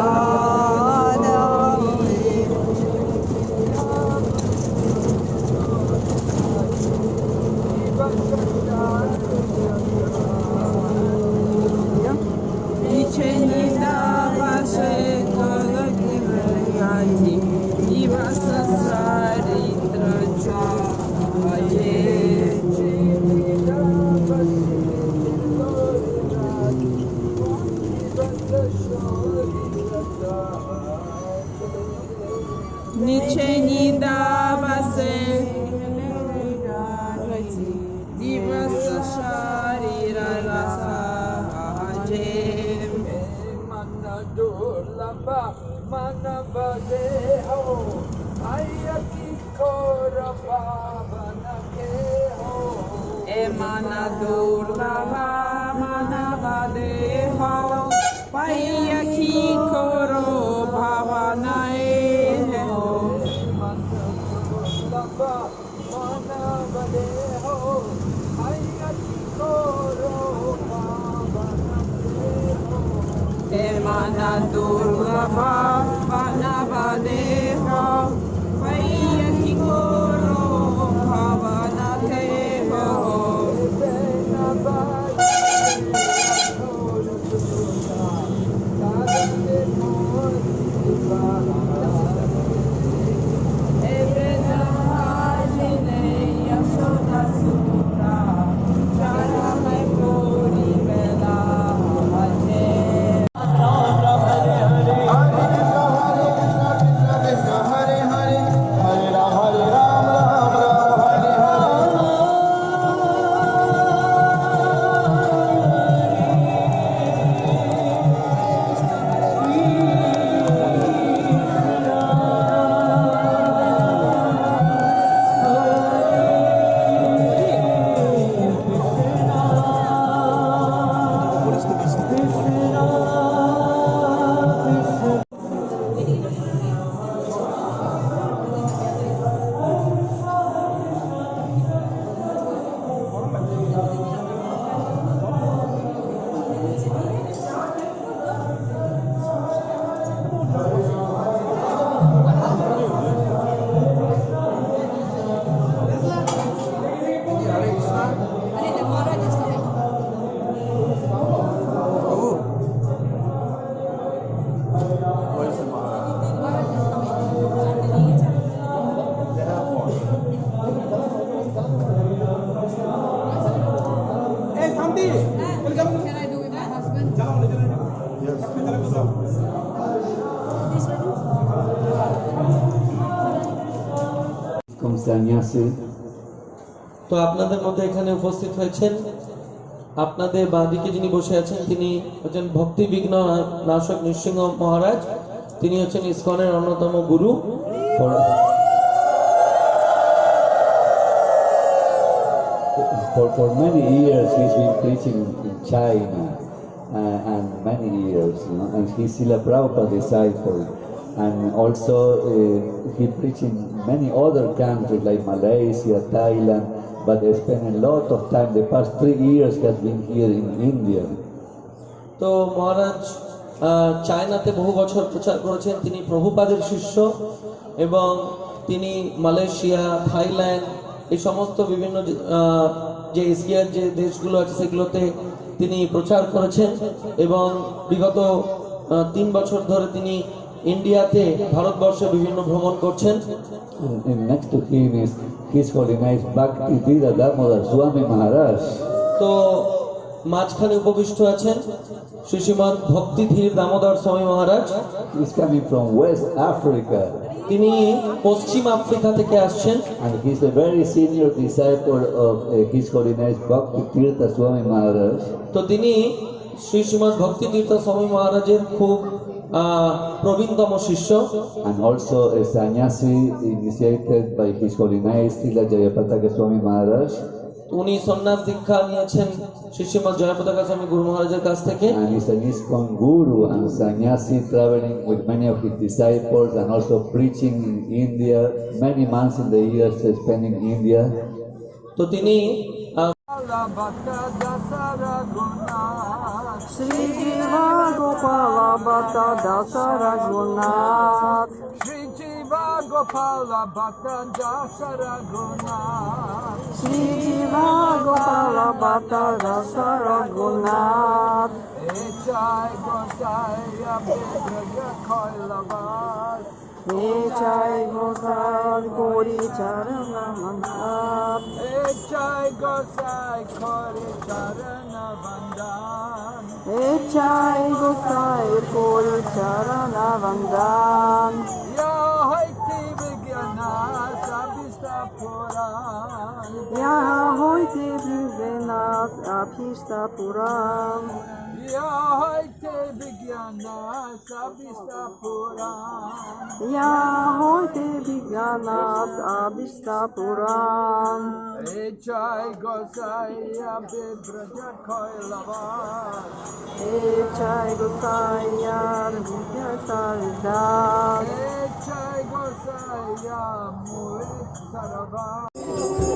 Obrigado. Emana durga, mana bade ho paiya ki koro bhavana e ho mana bade ho paiya ki koro bhavana e ho mana enough. Can I do with my husband? con তো আপনাদের মধ্যে এখানে উপস্থিত হয়েছেন। আপনাদের বাঁদিকে যিনি বসে আছেন তিনি হচ্ছেন ভক্তি বিঘ্ন নাশক নৃসিংহ মহারাজ। তিনি হচ্ছেন ইস্কনের অন্যতম গুরু। for for, for many years he's been preaching in China uh, and many years you know, and he's Srila Prabhupada disciple and also uh, he preached in many other countries like Malaysia, Thailand but he spent a lot of time the past three years he has been here in India তো মহারাজ আহ, চায়নাতে বহু বছর প্রচার করেছেন তিনি প্রভুপাদের শিষ্য এবং তিনি মালয়েশিয়া থাইল্যান্ড এই সমস্ত বিভিন্ন যে- এশিয়ার যে দেশগুলো আছে সেগুলোতে তিনি প্রচার করেছেন এবং বিগত তিন বছর ধরে তিনি ইন্ডিয়াতে ভারতবর্ষে বিভিন্ন ভ্রমণ করছেন। Damodar তো মাঝখানে উপবিষ্ট আছেন Shri Srimat Bhakti Dhira Damodara Swami Maharaj. He's coming from west Africa. তিনি পশ্চিম আফ্রিকা থেকে আসছেন and he is a very senior disciple of uh, His Holiness Bhakti Tirtha Swami Maharaj. তো তিনি শ্রী শ্রীমদ ভক্তি তীর্থ স্বামী মহারাজের খুব প্রবীণতম শিষ্য and also a sannyasi initiated by His Holiness Srila Jayapataka Swami Maharaj উনি সন্ন্যাস দীক্ষা নিয়েছেন শ্রী শ্রীমৎ জয়পতাকা স্বামী গুরু মহারাজের কাছ থেকে and is an ISKCON guru and sannyasi traveling with many of his disciples and also preaching in India many months in the years spent in India তো তিনি আহ, Gopala Bhatta Dasa Raghunath Shiva Gopala Bhattanja Saraguna Shiva Gopala Bhattanja Saraguna Echai Gosaya Bhidraja Koilabas Echai Gosai Kori Charanamandap. Echai Gosai Kori Charanavandam. Echai Gosai Kori Charanavandam. Ja, heute beginnt a pista puram. Ja, heute beginnt a pista puram. Ja, heute beginnt a pista puram. Echai gozai ya be brajat koi lavan. Echai gozai ya be koi lavan. Echai gozai ya muet saravan.